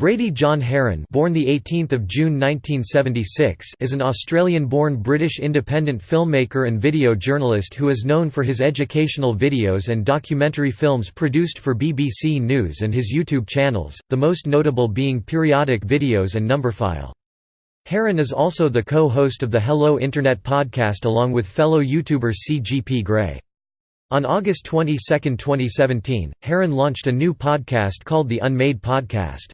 Brady John Haran born the 18th of June 1976 is an Australian-born British independent filmmaker and video journalist who is known for his educational videos and documentary films produced for BBC News and his YouTube channels, the most notable being periodic videos and Numberphile. Haran is also the co-host of the Hello Internet podcast along with fellow YouTuber CGP Grey. On August 22, 2017, Haran launched a new podcast called The Unmade Podcast.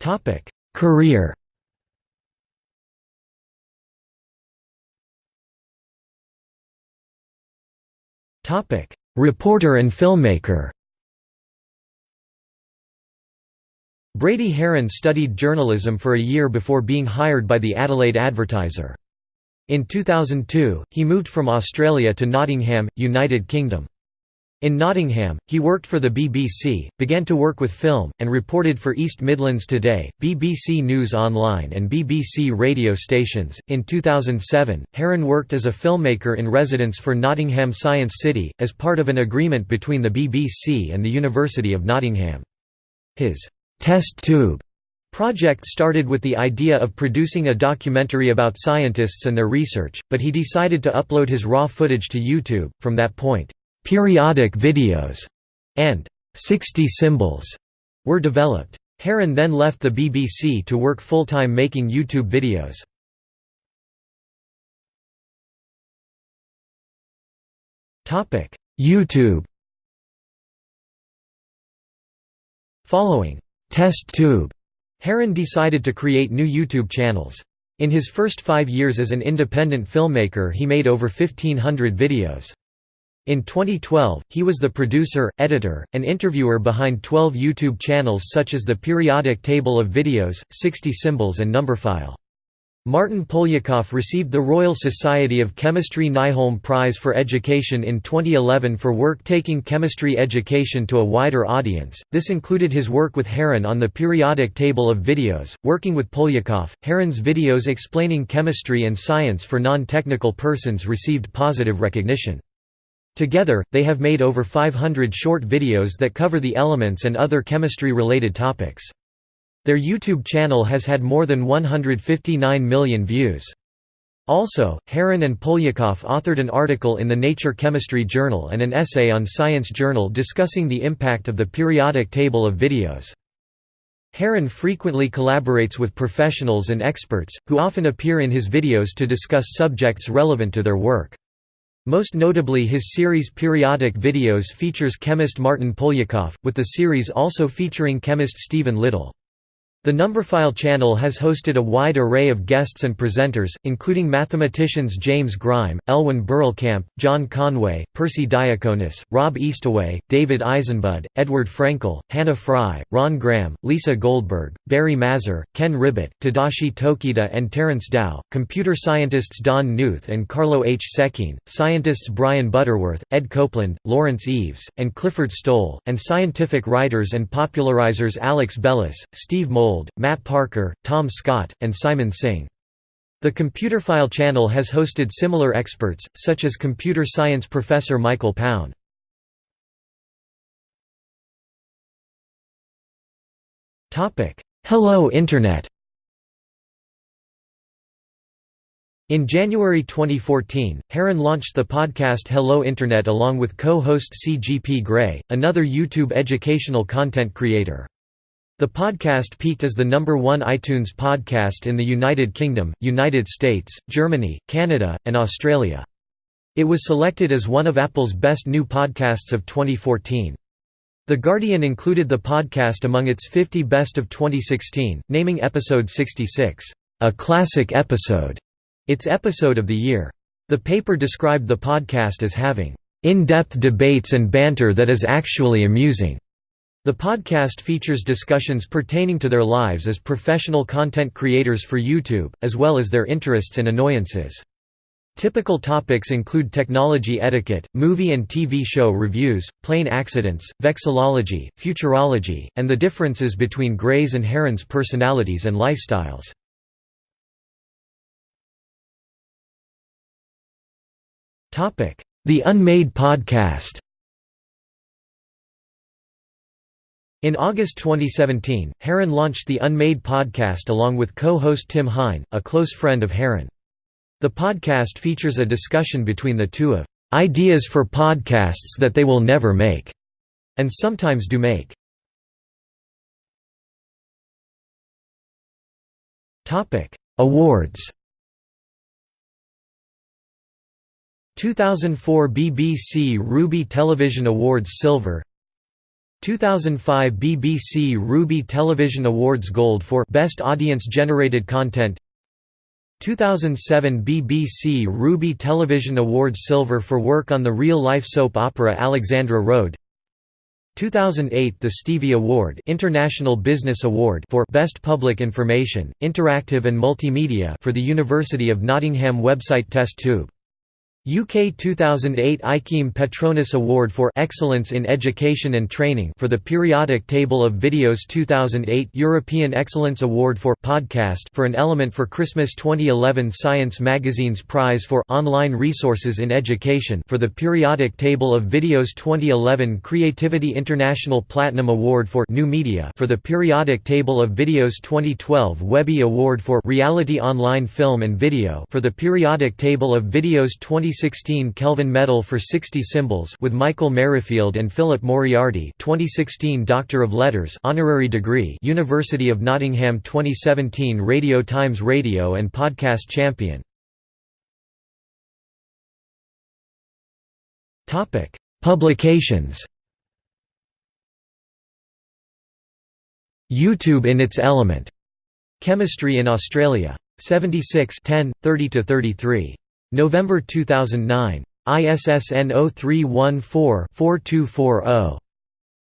Topic: Career. Topic: Reporter and filmmaker. Brady Haran studied journalism for a year before being hired by the Adelaide Advertiser. In 2002, he moved from Australia to Nottingham, United Kingdom. In Nottingham, he worked for the BBC, began to work with film, and reported for East Midlands Today, BBC News Online, and BBC radio stations. In 2007, Haran worked as a filmmaker in residence for Nottingham Science City, as part of an agreement between the BBC and the University of Nottingham. His test tube project started with the idea of producing a documentary about scientists and their research, but he decided to upload his raw footage to YouTube. From that point, periodic videos, and 60 symbols were developed. Haran then left the BBC to work full-time making YouTube videos. YouTube Following Test Tube, Haran decided to create new YouTube channels. In his first five years as an independent filmmaker he made over 1500 videos. In 2012, he was the producer, editor, and interviewer behind 12 YouTube channels such as the Periodic Table of Videos, 60 Symbols and Numberphile. Martyn Poliakoff received the Royal Society of Chemistry Nyholm Prize for Education in 2011 for work taking chemistry education to a wider audience. This included his work with Haran on the periodic table of videos. Working with Poliakoff, Haran's videos explaining chemistry and science for non technical persons received positive recognition. Together, they have made over 500 short videos that cover the elements and other chemistry-related topics. Their YouTube channel has had more than 159 million views. Also, Haran and Poliakoff authored an article in the Nature Chemistry Journal and an essay on Science Journal discussing the impact of the periodic table of videos. Haran frequently collaborates with professionals and experts, who often appear in his videos to discuss subjects relevant to their work. Most notably his series Periodic Videos features chemist Martyn Poliakoff, with the series also featuring chemist Stephen Liddle. The Numberphile channel has hosted a wide array of guests and presenters, including mathematicians James Grime, Elwyn Berlekamp, John Conway, Persi Diaconis, Rob Eastaway, David Eisenbud, Edward Frankel, Hannah Fry, Ron Graham, Lisa Goldberg, Barry Mazur, Ken Ribet, Tadashi Tokieda and Terence Tao, computer scientists Don Knuth and Carlo H. Séquin, scientists Brian Butterworth, Ed Copeland, Laurence Eaves, and Clifford Stoll, and scientific writers and popularizers Alex Bellos, Steve Mould Matt Parker, Tom Scott, and Simon Singh. The Computerphile channel has hosted similar experts, such as computer science professor Michael Pound. Hello Internet In January 2014, Haran launched the podcast Hello Internet along with co-host CGP Grey, another YouTube educational content creator. The podcast peaked as the number one iTunes podcast in the United Kingdom, United States, Germany, Canada, and Australia. It was selected as one of Apple's best new podcasts of 2014. The Guardian included the podcast among its 50 best of 2016, naming episode 66, "...a classic episode", its episode of the year. The paper described the podcast as having, "...in-depth debates and banter that is actually amusing." The podcast features discussions pertaining to their lives as professional content creators for YouTube, as well as their interests and annoyances. Typical topics include technology etiquette, movie and TV show reviews, plane accidents, vexillology, futurology, and the differences between Grey's and Haran's personalities and lifestyles. The Unmade Podcast In August 2017, Haran launched the Unmade podcast along with co-host Tim Hein, a close friend of Haran. The podcast features a discussion between the two of ideas for podcasts that they will never make, and sometimes do make. Topic: Awards 2004 BBC Ruby Television Awards Silver 2005 BBC Ruby Television Awards Gold for Best Audience Generated Content 2007 BBC Ruby Television Awards Silver for work on the real-life soap opera Alexandra Road 2008 The Stevie Award International Business Award for Best Public Information, Interactive and Multimedia for the University of Nottingham website Test Tube UK 2008 IChemE Petronas Award for Excellence in Education and Training for the periodic table of videos 2008 European Excellence Award for Podcast for an element for Christmas 2011 Science Magazine's Prize for Online Resources in Education for the periodic table of videos 2011 Creativity International Platinum Award for New Media for the periodic table of videos 2012 Webby Award for Reality Online Film and Video for the periodic table of videos 20 2016 Kelvin Medal for 60 Symbols with Michael Merrifield and Philip Moriarty 2016 Doctor of Letters honorary degree University of Nottingham 2017 Radio Times Radio and Podcast Champion Topic Publications YouTube in its element. Chemistry in Australia. 76 10, 30–33. November 2009. ISSN 0314-4240.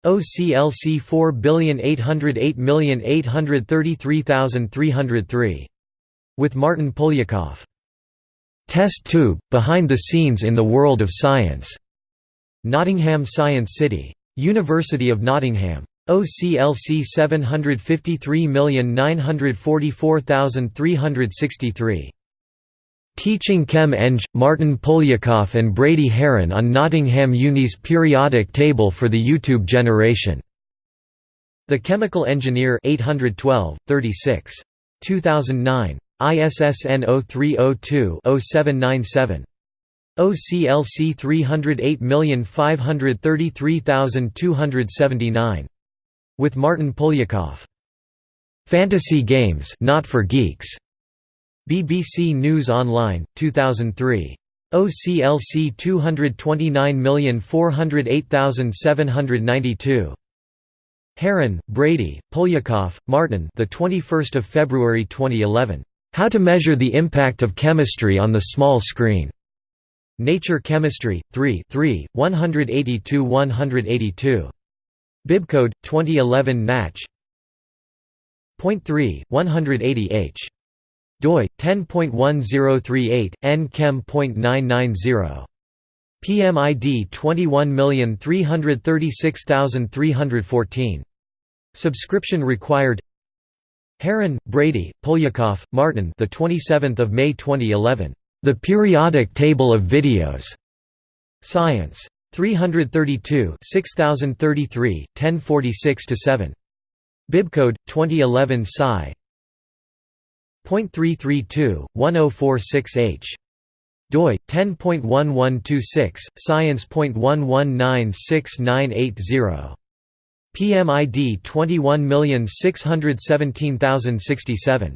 OCLC 4808833,303. With Martyn Poliakoff. Test Tube – Behind the Scenes in the World of Science. Nottingham Science City. University of Nottingham. OCLC 753944363. Teaching Chem Eng, Martyn Poliakoff and Brady Haran on Nottingham Uni's periodic table for the YouTube generation. The Chemical Engineer 812, 36. 2009. ISSN 0302-0797. OCLC 308533279. With Martyn Poliakoff. Fantasy Games not for Geeks. BBC News Online, 2003. OCLC 229408792. Haran, Brady, Poliakoff, Martyn. The 21st of February 2011. How to measure the impact of chemistry on the small screen. Nature Chemistry, 3 3, 182–182. Bibcode 2011 Natch. Point 3, 180 h doi 10.1038 nchem.990 PMID 21336314 Subscription required. Haran, Brady, Poliakoff, Martyn the 27th of May 2011 The Periodic Table of Videos. Science. 332 6033 1046 7 Bibcode 2011 Psi .332, 1046h. doi 10.1126 science.11969880 PMID 21617067